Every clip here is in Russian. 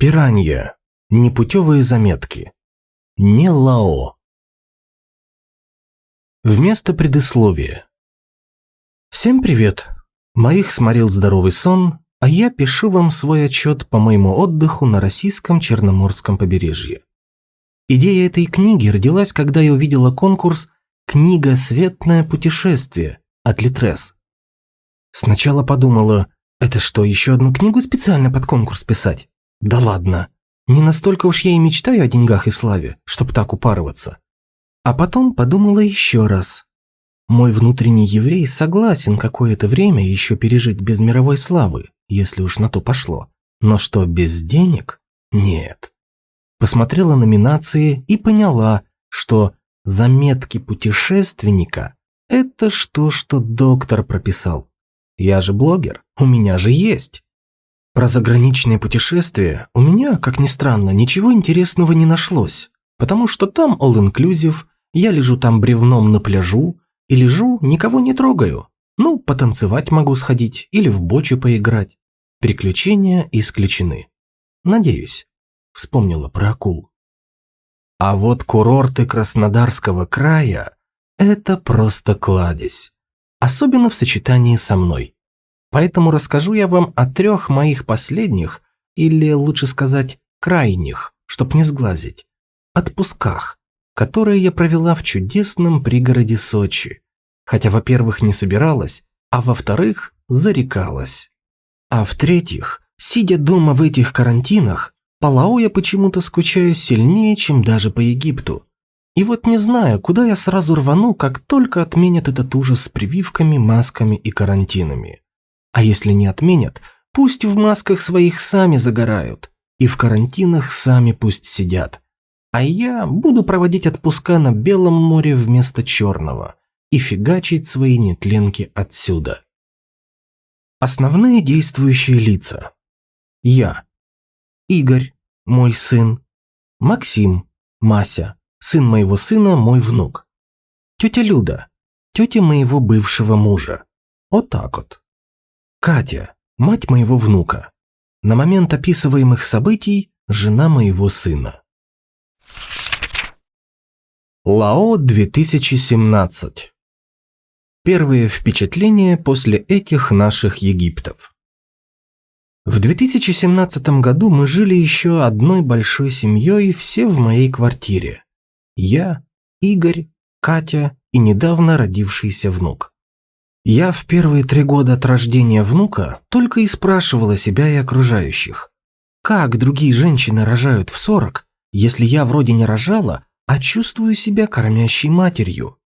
Пиранья. Непутевые заметки. Не Лао. Вместо предисловия. Всем привет. Моих сморил здоровый сон, а я пишу вам свой отчет по моему отдыху на российском Черноморском побережье. Идея этой книги родилась, когда я увидела конкурс «Книга «Светное путешествие» от Литрес. Сначала подумала, это что, еще одну книгу специально под конкурс писать? Да ладно. Не настолько уж я и мечтаю о деньгах и славе, чтобы так упарываться. А потом подумала еще раз. Мой внутренний еврей согласен какое-то время еще пережить без мировой славы, если уж на то пошло. Но что, без денег? Нет. Посмотрела номинации и поняла, что заметки путешественника – это что, что доктор прописал. Я же блогер, у меня же есть. Про заграничные путешествия у меня, как ни странно, ничего интересного не нашлось, потому что там all-inclusive, я лежу там бревном на пляжу и лежу, никого не трогаю. Ну, потанцевать могу сходить или в бочу поиграть. Приключения исключены. Надеюсь, вспомнила про акул. А вот курорты Краснодарского края – это просто кладезь. Особенно в сочетании со мной. Поэтому расскажу я вам о трех моих последних, или лучше сказать, крайних, чтоб не сглазить, отпусках, которые я провела в чудесном пригороде Сочи. Хотя, во-первых, не собиралась, а во-вторых, зарекалась. А в-третьих, сидя дома в этих карантинах, по Лао я почему-то скучаю сильнее, чем даже по Египту. И вот не знаю, куда я сразу рвану, как только отменят этот ужас с прививками, масками и карантинами. А если не отменят, пусть в масках своих сами загорают, и в карантинах сами пусть сидят. А я буду проводить отпуска на Белом море вместо Черного и фигачить свои нетленки отсюда. Основные действующие лица. Я. Игорь, мой сын. Максим, Мася, сын моего сына, мой внук. Тетя Люда, тетя моего бывшего мужа. Вот так вот. Катя, мать моего внука. На момент описываемых событий жена моего сына. Лао 2017. Первые впечатления после этих наших Египтов. В 2017 году мы жили еще одной большой семьей, все в моей квартире. Я, Игорь, Катя и недавно родившийся внук. Я в первые три года от рождения внука только и спрашивала себя и окружающих, как другие женщины рожают в 40, если я вроде не рожала, а чувствую себя кормящей матерью.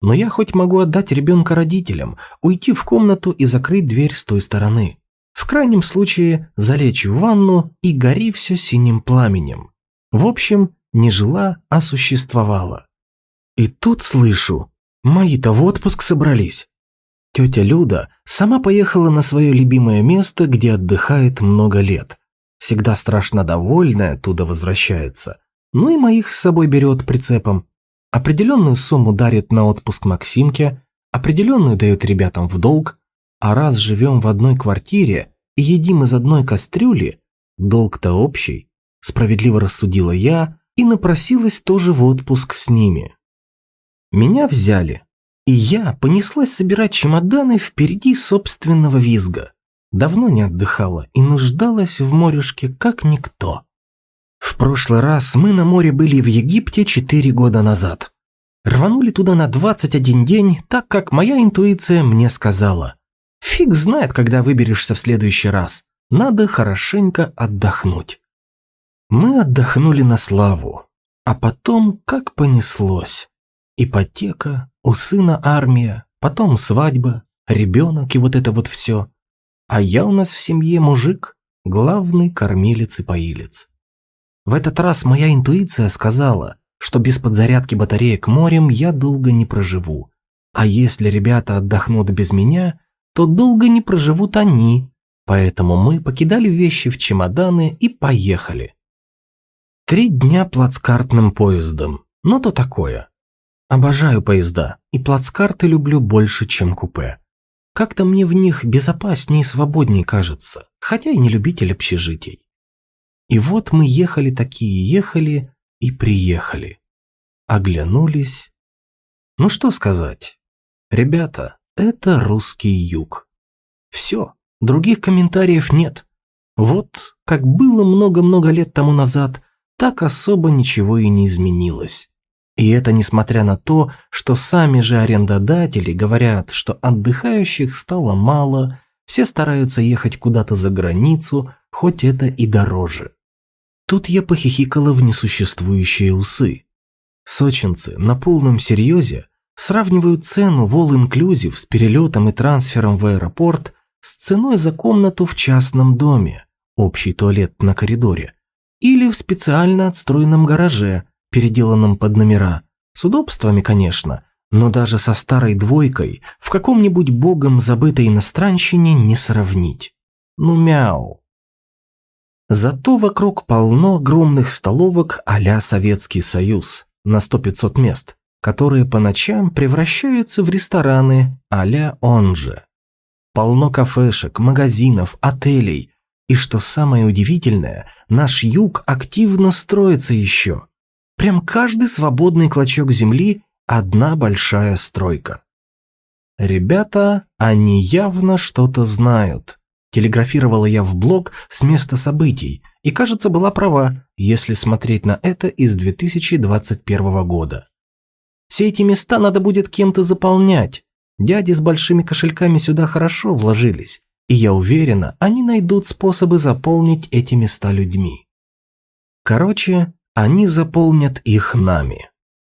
Но я хоть могу отдать ребенка родителям, уйти в комнату и закрыть дверь с той стороны. В крайнем случае залечь в ванну и гори все синим пламенем. В общем, не жила, а существовала. И тут слышу, мои-то в отпуск собрались. Тетя Люда сама поехала на свое любимое место, где отдыхает много лет. Всегда страшно довольная оттуда возвращается. Ну и моих с собой берет прицепом. Определенную сумму дарит на отпуск Максимке, определенную дает ребятам в долг, а раз живем в одной квартире и едим из одной кастрюли, долг-то общий, справедливо рассудила я и напросилась тоже в отпуск с ними. Меня взяли, и я понеслась собирать чемоданы впереди собственного визга. Давно не отдыхала и нуждалась в морюшке как никто. В прошлый раз мы на море были в Египте четыре года назад. Рванули туда на 21 день, так как моя интуиция мне сказала. Фиг знает, когда выберешься в следующий раз. Надо хорошенько отдохнуть. Мы отдохнули на славу. А потом как понеслось. Ипотека, у сына армия, потом свадьба, ребенок и вот это вот все. А я у нас в семье мужик, главный кормилец и поилец. В этот раз моя интуиция сказала, что без подзарядки батареек морем я долго не проживу. А если ребята отдохнут без меня, то долго не проживут они. Поэтому мы покидали вещи в чемоданы и поехали. Три дня плацкартным поездом, но то такое. Обожаю поезда, и плацкарты люблю больше, чем купе. Как-то мне в них безопаснее и свободнее кажется, хотя и не любитель общежитий. И вот мы ехали такие, ехали и приехали. Оглянулись. Ну что сказать? Ребята, это русский юг. Все, других комментариев нет. Вот, как было много-много лет тому назад, так особо ничего и не изменилось. И это несмотря на то, что сами же арендодатели говорят, что отдыхающих стало мало, все стараются ехать куда-то за границу, хоть это и дороже. Тут я похихикала в несуществующие усы. Сочинцы на полном серьезе сравнивают цену в All Inclusive с перелетом и трансфером в аэропорт с ценой за комнату в частном доме, общий туалет на коридоре, или в специально отстроенном гараже, переделанном под номера, с удобствами, конечно, но даже со старой двойкой в каком-нибудь богом забытой иностранщине не сравнить. Ну мяу. Зато вокруг полно огромных столовок а Советский Союз на 100-500 мест, которые по ночам превращаются в рестораны а-ля он же. Полно кафешек, магазинов, отелей, и что самое удивительное, наш юг активно строится еще. Прям каждый свободный клочок земли – одна большая стройка. Ребята, они явно что-то знают. Телеграфировала я в блог с места событий, и, кажется, была права, если смотреть на это из 2021 года. Все эти места надо будет кем-то заполнять. Дяди с большими кошельками сюда хорошо вложились и я уверена, они найдут способы заполнить эти места людьми. Короче, они заполнят их нами.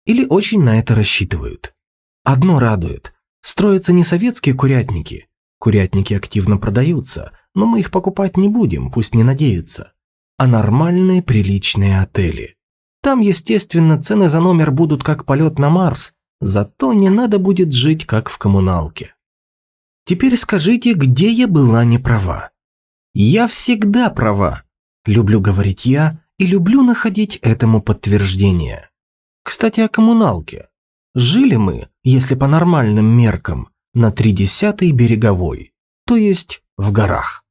Или очень на это рассчитывают. Одно радует. Строятся не советские курятники. Курятники активно продаются, но мы их покупать не будем, пусть не надеются. А нормальные приличные отели. Там, естественно, цены за номер будут как полет на Марс, зато не надо будет жить как в коммуналке. Теперь скажите, где я была не права? Я всегда права. Люблю говорить я и люблю находить этому подтверждение. Кстати, о коммуналке. Жили мы, если по нормальным меркам, на тридесятой береговой, то есть в горах.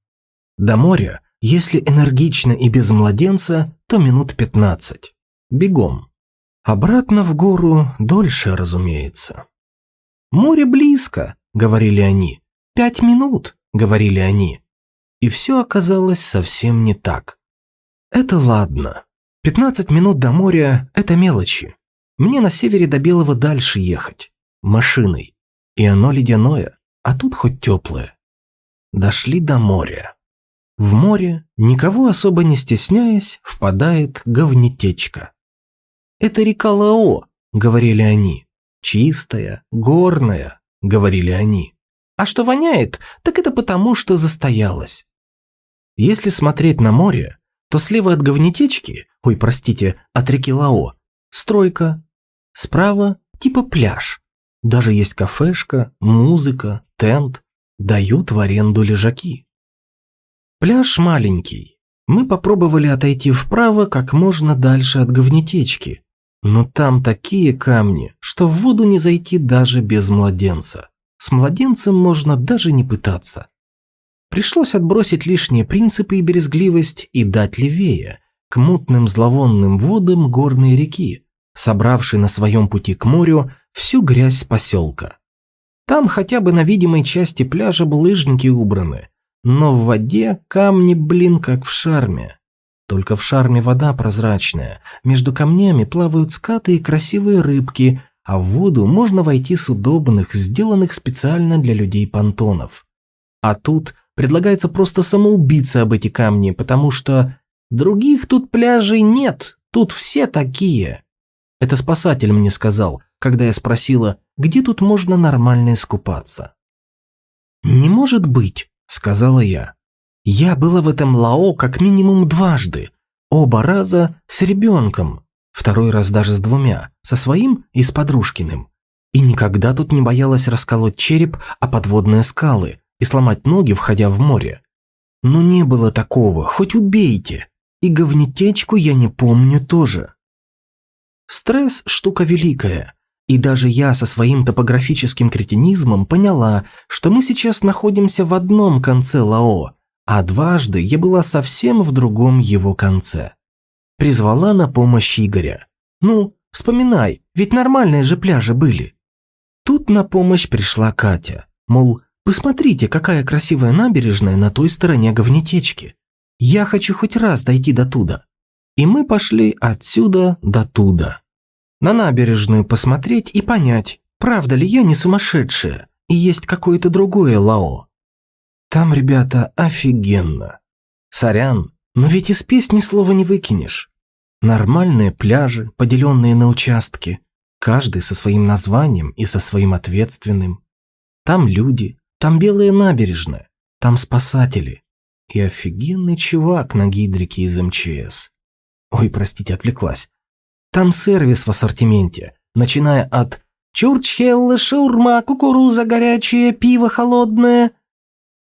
До моря, если энергично и без младенца, то минут пятнадцать. Бегом. Обратно в гору дольше, разумеется. «Море близко», — говорили они. «Пять минут», — говорили они. И все оказалось совсем не так. Это ладно. Пятнадцать минут до моря – это мелочи. Мне на севере до Белого дальше ехать. Машиной. И оно ледяное, а тут хоть теплое. Дошли до моря. В море, никого особо не стесняясь, впадает говнетечка. «Это река Лао», — говорили они. «Чистая, горная», — говорили они. А что воняет, так это потому, что застоялось. Если смотреть на море, то слева от говнетечки, ой, простите, от реки Лао, стройка, справа типа пляж. Даже есть кафешка, музыка, тент, дают в аренду лежаки. Пляж маленький. Мы попробовали отойти вправо как можно дальше от говнетечки, но там такие камни, что в воду не зайти даже без младенца. С младенцем можно даже не пытаться. Пришлось отбросить лишние принципы и березгливость и дать левее, к мутным зловонным водам горной реки, собравшей на своем пути к морю всю грязь поселка. Там хотя бы на видимой части пляжа булыжники убраны, но в воде камни, блин, как в шарме. Только в шарме вода прозрачная, между камнями плавают скаты и красивые рыбки – а в воду можно войти с удобных, сделанных специально для людей понтонов. А тут предлагается просто самоубиться об эти камни, потому что других тут пляжей нет, тут все такие. Это спасатель мне сказал, когда я спросила, где тут можно нормально искупаться. «Не может быть», — сказала я. «Я была в этом Лао как минимум дважды, оба раза с ребенком, Второй раз даже с двумя, со своим и с подружкиным. И никогда тут не боялась расколоть череп о подводные скалы и сломать ноги, входя в море. Но не было такого, хоть убейте. И говнетечку я не помню тоже. Стресс – штука великая. И даже я со своим топографическим кретинизмом поняла, что мы сейчас находимся в одном конце Лао, а дважды я была совсем в другом его конце. Призвала на помощь Игоря. Ну, вспоминай, ведь нормальные же пляжи были. Тут на помощь пришла Катя. Мол, посмотрите, какая красивая набережная на той стороне говнетечки. Я хочу хоть раз дойти до туда. И мы пошли отсюда до туда. На набережную посмотреть и понять, правда ли я не сумасшедшая, и есть какое-то другое Лао. Там, ребята, офигенно. Сорян, но ведь из песни слова не выкинешь. Нормальные пляжи, поделенные на участки, каждый со своим названием и со своим ответственным. Там люди, там белая набережная, там спасатели. И офигенный чувак на гидрике из МЧС. Ой, простите, отвлеклась. Там сервис в ассортименте, начиная от «Чурчхеллы, шаурма, кукуруза горячая, пиво холодное»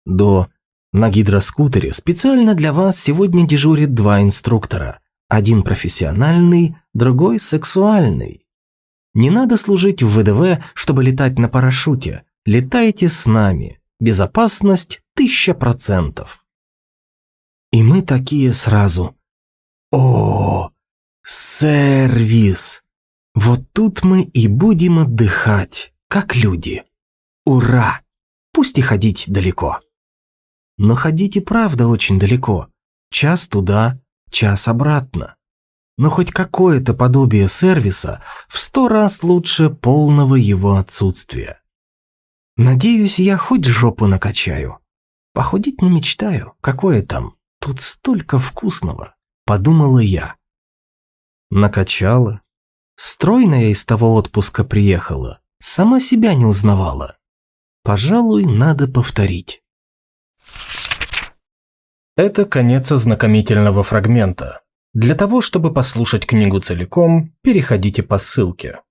до «На гидроскутере специально для вас сегодня дежурит два инструктора. Один профессиональный, другой сексуальный. Не надо служить в ВДВ, чтобы летать на парашюте. Летайте с нами. Безопасность тысяча процентов. И мы такие сразу. О, сервис! Вот тут мы и будем отдыхать, как люди. Ура! Пусть и ходить далеко. Но ходить и правда очень далеко. Час туда, час обратно. Но хоть какое-то подобие сервиса в сто раз лучше полного его отсутствия. Надеюсь, я хоть жопу накачаю. Похудеть не мечтаю, какое там, тут столько вкусного, подумала я. Накачала. Стройная из того отпуска приехала, сама себя не узнавала. Пожалуй, надо повторить. Это конец ознакомительного фрагмента. Для того, чтобы послушать книгу целиком, переходите по ссылке.